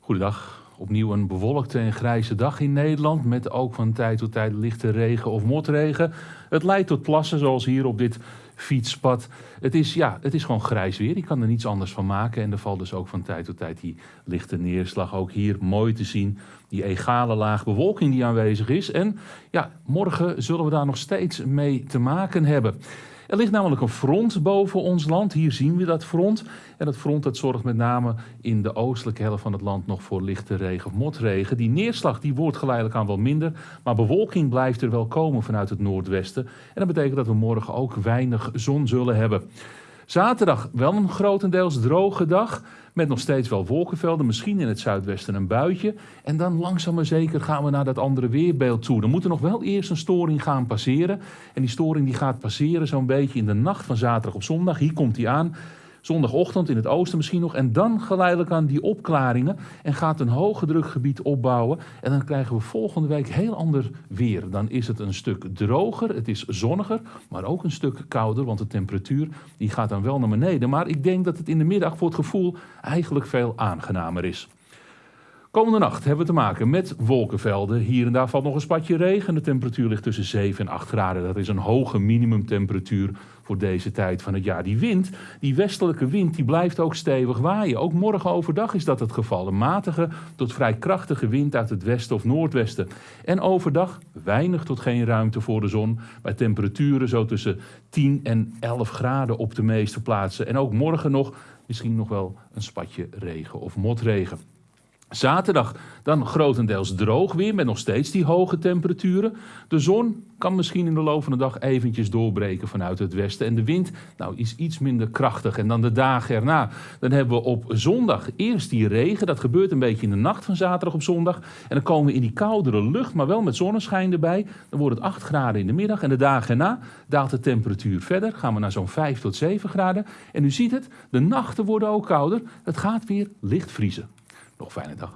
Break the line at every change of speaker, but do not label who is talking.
Goedendag. Opnieuw een bewolkte en grijze dag in Nederland. Met ook van tijd tot tijd lichte regen of motregen. Het leidt tot plassen zoals hier op dit fietspad. Het is, ja, het is gewoon grijs weer. Je kan er niets anders van maken. En er valt dus ook van tijd tot tijd die lichte neerslag. Ook hier mooi te zien. Die egale laag bewolking die aanwezig is. En ja, morgen zullen we daar nog steeds mee te maken hebben. Er ligt namelijk een front boven ons land. Hier zien we dat front. En dat front dat zorgt met name in de oostelijke helft van het land nog voor lichte regen of motregen. Die neerslag die wordt geleidelijk aan wel minder. Maar bewolking blijft er wel komen vanuit het noordwesten. En dat betekent dat we morgen ook weinig zon zullen hebben. Zaterdag wel een grotendeels droge dag. Met nog steeds wel wolkenvelden, misschien in het zuidwesten een buitje. En dan langzaam maar zeker gaan we naar dat andere weerbeeld toe. Dan moet er nog wel eerst een storing gaan passeren. En die storing die gaat passeren zo'n beetje in de nacht van zaterdag op zondag. Hier komt hij aan. Zondagochtend in het oosten misschien nog. En dan geleidelijk aan die opklaringen. En gaat een hoge drukgebied opbouwen. En dan krijgen we volgende week heel ander weer. Dan is het een stuk droger. Het is zonniger. Maar ook een stuk kouder. Want de temperatuur die gaat dan wel naar beneden. Maar ik denk dat het in de middag voor het gevoel eigenlijk veel aangenamer is. Komende nacht hebben we te maken met wolkenvelden. Hier en daar valt nog een spatje regen. De temperatuur ligt tussen 7 en 8 graden. Dat is een hoge minimumtemperatuur voor deze tijd van het jaar. Die wind, die westelijke wind, die blijft ook stevig waaien. Ook morgen overdag is dat het geval. Een matige tot vrij krachtige wind uit het westen of noordwesten. En overdag weinig tot geen ruimte voor de zon. Bij temperaturen zo tussen 10 en 11 graden op de meeste plaatsen. En ook morgen nog misschien nog wel een spatje regen of motregen. Zaterdag dan grotendeels droog weer met nog steeds die hoge temperaturen. De zon kan misschien in de loop van de dag eventjes doorbreken vanuit het westen. En de wind nou, is iets minder krachtig. En dan de dagen erna. Dan hebben we op zondag eerst die regen. Dat gebeurt een beetje in de nacht van zaterdag op zondag. En dan komen we in die koudere lucht, maar wel met zonneschijn erbij. Dan wordt het 8 graden in de middag. En de dagen erna daalt de temperatuur verder. Gaan we naar zo'n 5 tot 7 graden. En u ziet het, de nachten worden ook kouder. Het gaat weer licht vriezen. Een fijne dag.